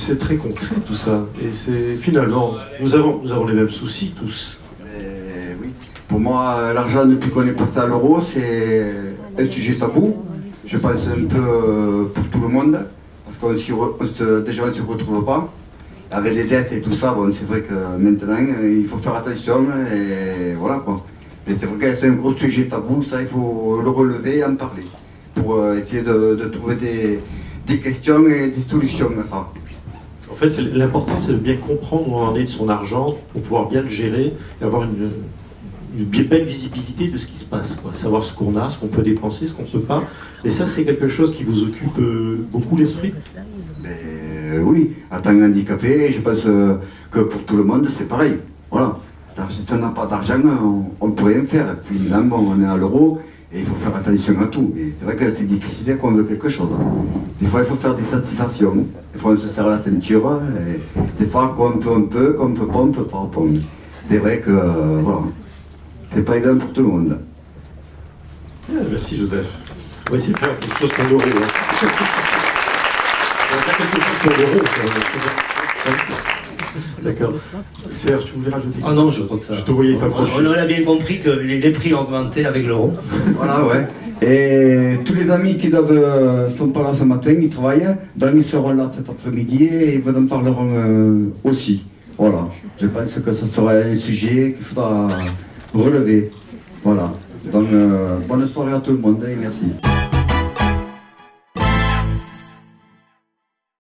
c'est très concret tout ça. Et c'est finalement, nous avons, nous avons les mêmes soucis tous. Oui. Pour moi, l'argent, depuis qu'on est passé à l'euro, c'est un sujet tabou. Je pense un peu euh, pour tout le monde. Parce qu'on déjà, on ne se retrouve pas. Avec les dettes et tout ça, bon, c'est vrai que maintenant, il faut faire attention. Et voilà quoi. Mais c'est vrai que c'est un gros sujet tabou, ça, il faut le relever et en parler. Pour euh, essayer de, de trouver des, des questions et des solutions à ça. Fait, l'important, c'est de bien comprendre où on en est de son argent pour pouvoir bien le gérer et avoir une, belle visibilité de ce qui se passe. Savoir ce qu'on a, ce qu'on peut dépenser, ce qu'on ne peut pas. Et ça, c'est quelque chose qui vous occupe euh, beaucoup l'esprit. Euh, oui, en tant qu'handicapé, je pense euh, que pour tout le monde, c'est pareil. Voilà. Si on n'a pas d'argent, on ne peut rien faire. Et puis là, bon, on est à l'euro et il faut faire attention à tout. Et c'est vrai que c'est difficile quand on veut quelque chose. Des fois, il faut faire des satisfactions. Des fois, on se serre la ceinture. Et des fois, quand on peut, on peut. Quand on peut pas, on peut pas. C'est vrai que, euh, voilà. C'est pas évident pour tout le monde. Ah, merci Joseph. On va essayer de faire quelque chose pour l'euro. hein. On va faire quelque chose pour l'euro. D'accord. Serge, tu voulais rajouter Ah non, je crois que ça. Je te voyais pas on, proche. on a bien compris que les, les prix ont augmenté avec l'euro. Voilà, ouais. Et tous les amis qui doivent, euh, sont pas là ce matin, ils travaillent, donc ils seront là cet après-midi et ils vous en parleront euh, aussi. Voilà. Je pense que ce sera un sujet qu'il faudra relever. Voilà. Donc, euh, bonne soirée à tout le monde et merci.